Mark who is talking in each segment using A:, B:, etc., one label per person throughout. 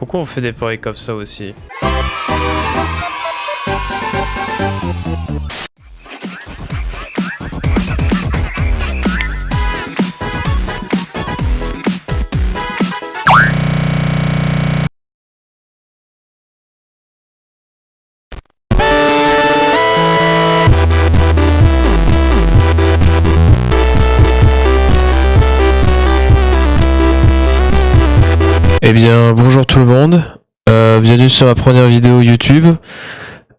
A: Pourquoi on fait des paris comme ça aussi? Bienvenue sur ma première vidéo YouTube.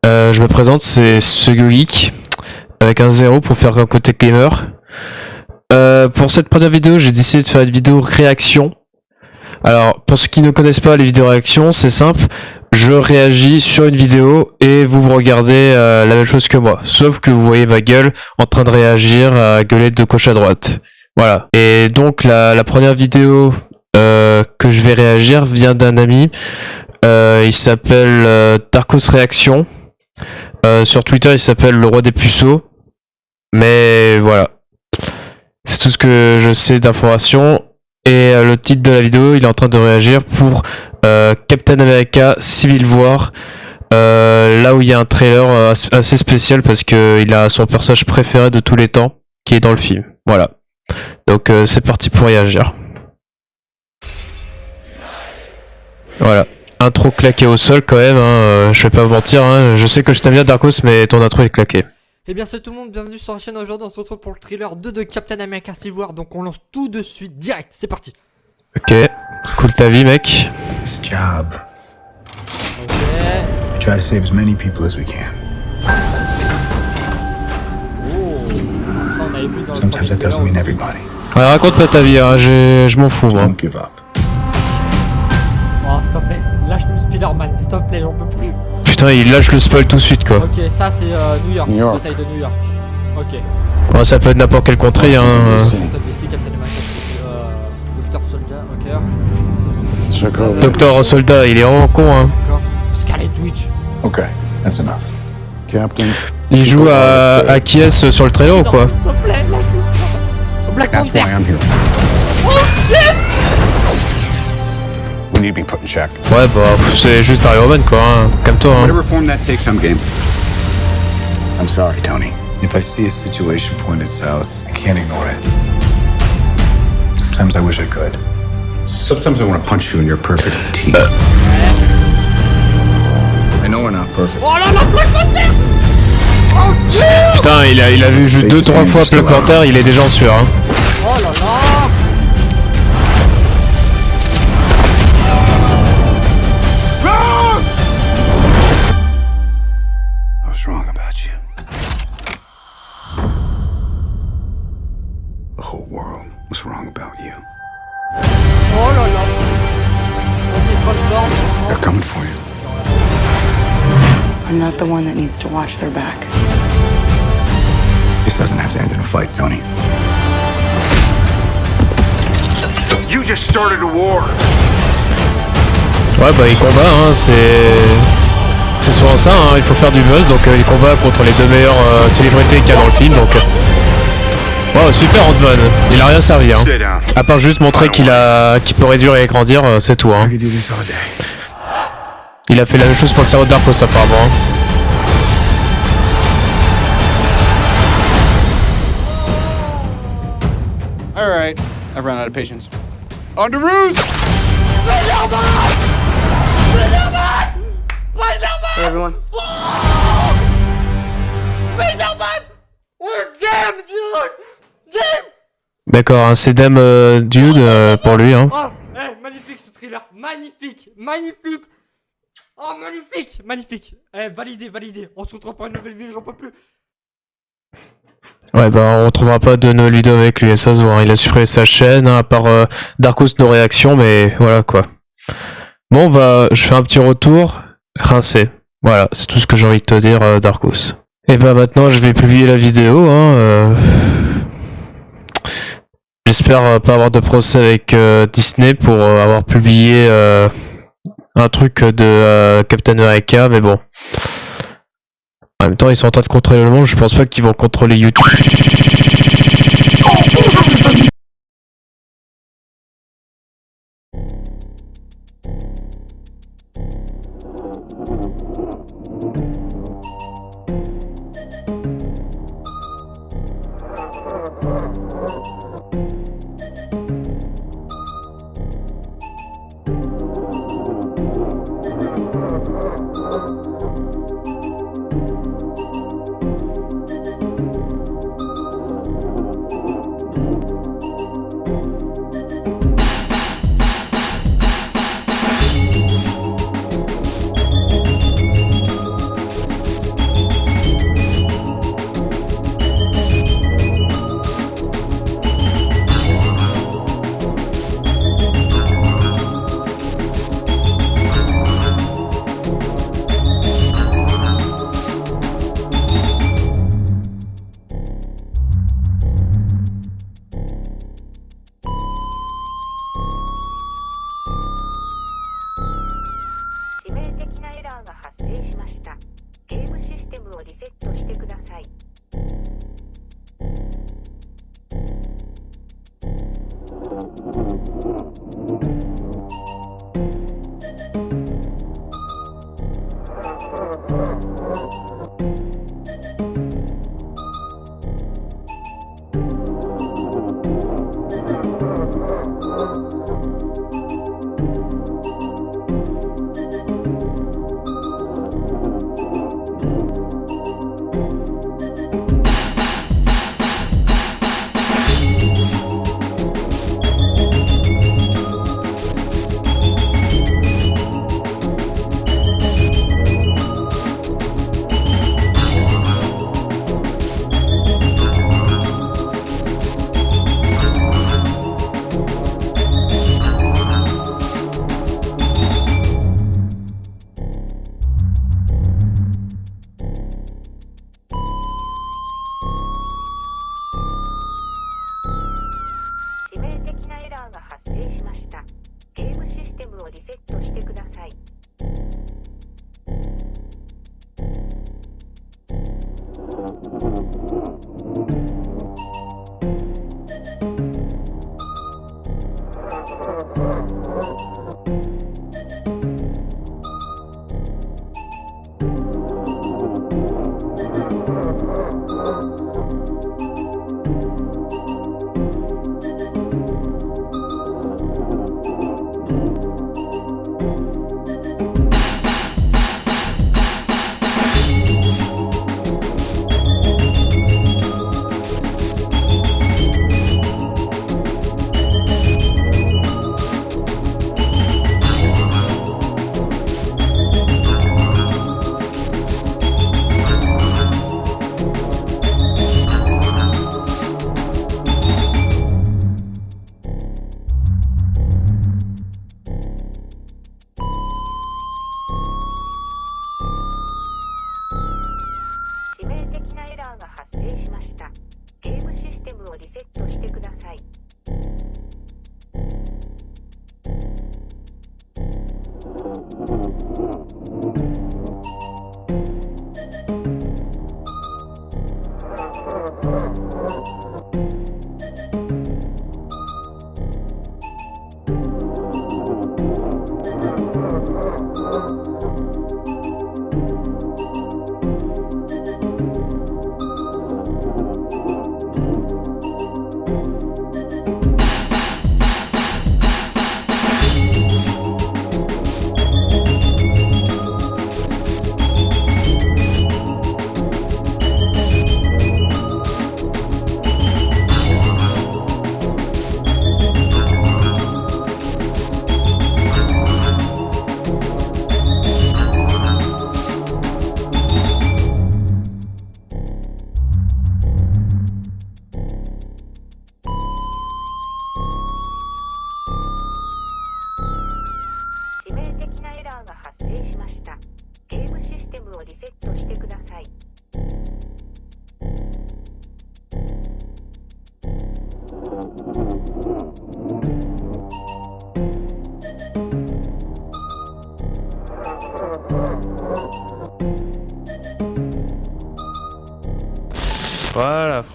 A: Euh, je me présente, c'est Geek avec un zéro pour faire un côté gamer. Euh, pour cette première vidéo, j'ai décidé de faire une vidéo réaction. Alors, pour ceux qui ne connaissent pas les vidéos réaction, c'est simple. Je réagis sur une vidéo et vous regardez la même chose que moi. Sauf que vous voyez ma gueule en train de réagir à gueuler de gauche à droite. Voilà. Et donc, la, première vidéo euh, que je vais réagir vient d'un ami. Euh, il s'appelle euh, Darkos Réaction. sur Twitter, il s'appelle le roi des puceaux. Mais voilà. C'est tout ce que je sais d'informations. Et le titre de la vidéo, il est en train de réagir pour Captain America Civil War. là où il y a un trailer assez spécial parce qu'il a son personnage préféré de tous les temps qui est dans le film. Voilà. Donc c'est parti pour réagir. Voilà. Intro claqué au sol quand même, hein, euh, je vais pas vous mentir, hein. je sais que je t'aime bien Darkos mais ton intro est claqué. Et
B: eh bien salut tout le monde, bienvenue sur la chaîne aujourd'hui, on se retrouve pour le thriller 2 de Captain America Civil War, donc on lance tout de suite, direct, c'est parti
A: Ok, cool ta vie mec.
C: job. Ok. We try to save as many people as we can.
B: Oh, ça on avait vu dans
C: Sometimes that doesn't mean everybody.
A: Ouais, raconte pas ta vie, hein, je m'en fous moi.
C: Don't give up.
B: Oh, Spider-Man, s'il te plaît, j'en peux plus.
A: Putain, il lâche le spoil tout de suite quoi.
B: Ok, ça c'est euh, New York, New York. bataille de New York. Ok.
A: Ça peut être n'importe quelle contrée, hein.
B: Euh... Docteur Soldat, ok.
A: Docteur Soldat, il est vraiment con, hein.
B: Scarlet Witch.
C: Ok, that's enough. Captain.
A: Il joue à, à qui est sur le trailer ou quoi
B: S'il te plaît, lâche-nous. Black Panther. Oh shit
C: need to be put in check.
A: Ouais, bah, c'est juste Iron Man, quoi. Hein. Calme-toi. Hein.
C: Whatever form that takes, I'm game. I'm sorry, Tony. If I see a situation pointed south, I can't ignore it. Sometimes I wish I could. Sometimes I want to punch you in your perfect teeth. I know we're not perfect.
B: Oh là là,
A: Putain, il a, il a vu juste 2-3 fois Black Panther, il est déjà en sueur. Hein.
B: Oh là là
D: I'm not the one that needs to watch their back.
C: This doesn't have to end in a fight, Tony. You just started a war.
A: Ouais bah il combat hein, c'est c'est souvent ça hein, il faut faire du buzz donc euh, il combat contre les deux meilleures euh, célébrités qu'il y a dans le film donc euh... wow super Ant-Man il a rien servi hein. à part juste montrer qu'il a qu'il peut réduire et grandir euh, c'est tout hein. Il a fait la même chose pour le cerveau d'Arcos apparemment. Hein.
E: Alright, I've run out of patience. On to Ruse!
D: Hey everyone.
B: We're damn dude!
A: D'accord, un CDM euh, dude euh, pour lui. Hein.
B: Oh, hey, magnifique ce thriller, magnifique, magnifique. Oh, magnifique Magnifique Eh, validé, validé On se retrouve pour une nouvelle vidéo, j'en peux plus
A: Ouais bah on retrouvera pas de nos vidéos avec lui, ça se voit, hein. il a supprimé sa chaîne, hein, à part euh, Darkos nos réactions, mais voilà quoi. Bon bah je fais un petit retour, rincé. Voilà, c'est tout ce que j'ai envie de te dire euh, Darkos. Et bah maintenant je vais publier la vidéo, hein, euh j'espère euh, pas avoir de procès avec euh, Disney pour euh, avoir publié un truc de Captain America, mais bon. En même temps, ils sont en train de contrôler le monde, je pense pas qu'ils vont contrôler YouTube.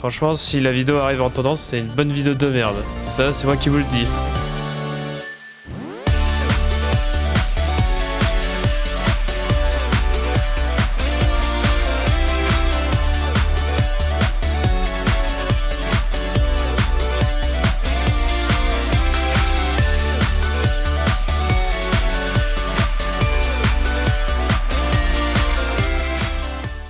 A: Franchement, si la vidéo arrive en tendance, c'est une bonne vidéo de merde. Ça, c'est moi qui vous le dis.